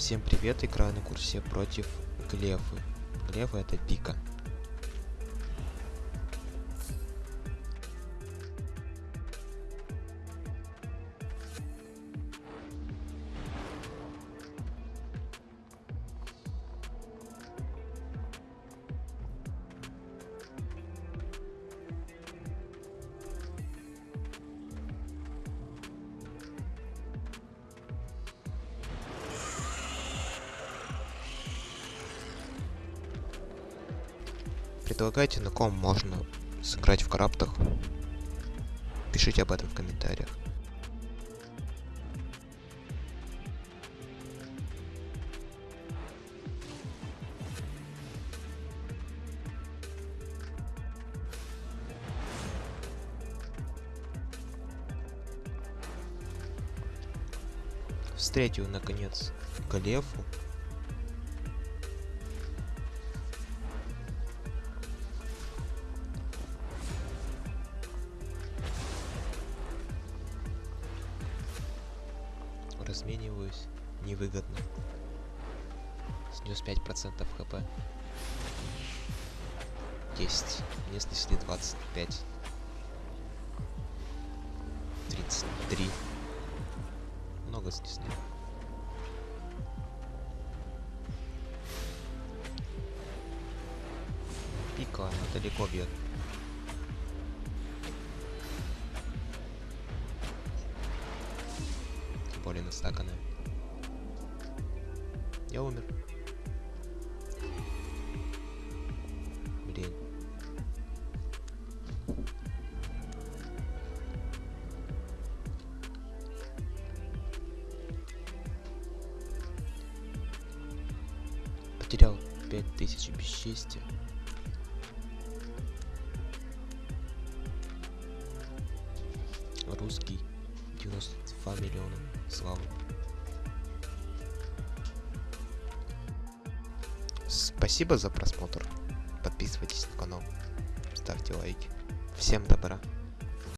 Всем привет, играю на курсе против Глефы. Глефа это пика. Предлагайте, на ком можно сыграть в караптах. Пишите об этом в комментариях. Встретил, наконец, Галефу. Размениваюсь невыгодно. Снес 5% хп. 10. Мне снесли 25. 33. Много снесли. Пика, она далеко бьет. Более настаканная. Я умер. Блин. Потерял 5000 бесчестия. Русский 92 миллиона славы. Спасибо за просмотр. Подписывайтесь на канал, ставьте лайки. Всем добра.